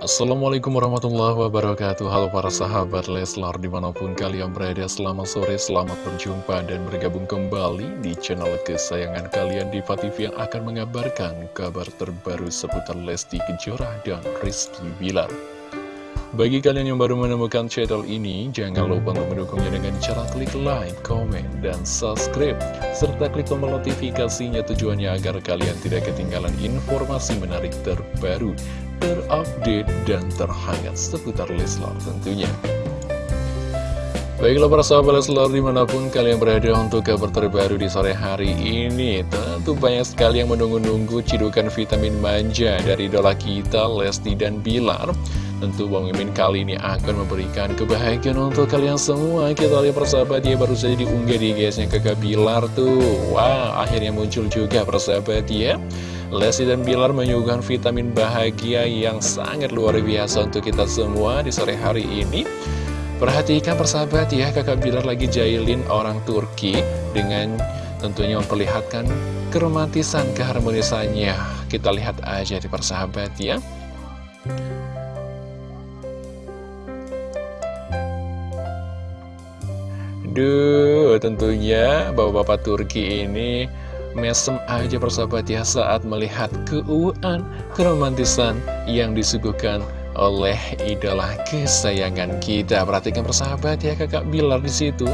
Assalamualaikum warahmatullahi wabarakatuh. Halo para sahabat Leslar di mana pun kalian berada Selamat sore, selamat berjumpa dan bergabung kembali di channel kesayangan kalian Diva TV yang akan mengabarkan kabar terbaru seputar Lesti Kejora dan Rizky Bilar bagi kalian yang baru menemukan channel ini, jangan lupa untuk mendukungnya dengan cara klik like, komen, dan subscribe. Serta klik tombol notifikasinya tujuannya agar kalian tidak ketinggalan informasi menarik terbaru, terupdate, dan terhangat seputar Leslar tentunya. Baiklah para sahabat Leslar di mana pun kalian berada untuk kabar terbaru di sore hari ini Tentu banyak sekali yang menunggu-nunggu cidukan vitamin manja dari idola kita Lesti dan Bilar. Tentu Bang Mimin kali ini akan memberikan kebahagiaan untuk kalian semua. Kita lihat persahabat ya baru saja diunggah di guysnya kakak Bilar tuh. Wow akhirnya muncul juga persahabat ya. Lesti dan Bilar menyuguhkan vitamin bahagia yang sangat luar biasa untuk kita semua di sore hari ini Perhatikan persahabat ya kakak Bilar lagi jailin orang Turki Dengan tentunya memperlihatkan keromantisan keharmonisannya. Kita lihat aja di persahabat ya. Duh, tentunya bapak-bapak Turki ini mesem aja persahabat ya saat melihat keuuan, keromantisan yang disuguhkan oleh idola kesayangan kita. Perhatikan persahabat ya kakak Bilar di situ.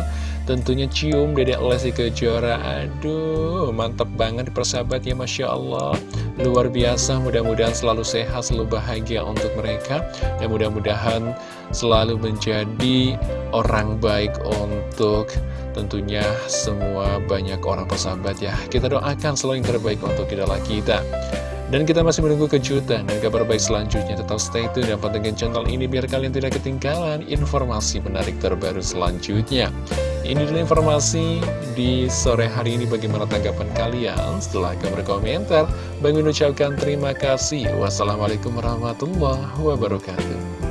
Tentunya cium dedek Lesti Kejora. Aduh, mantap banget persahabat ya Masya Allah. Luar biasa, mudah-mudahan selalu sehat, selalu bahagia untuk mereka. Dan mudah-mudahan selalu menjadi orang baik untuk tentunya semua banyak orang persahabat ya. Kita doakan selalu yang terbaik untuk idola kita. Dan kita masih menunggu kejutan dan kabar baik selanjutnya. Tetap stay tune dan pantengin channel ini biar kalian tidak ketinggalan informasi menarik terbaru selanjutnya. Ini adalah informasi di sore hari ini bagaimana tanggapan kalian setelah kamu berkomentar. Bang ucapkan terima kasih. Wassalamualaikum warahmatullahi wabarakatuh.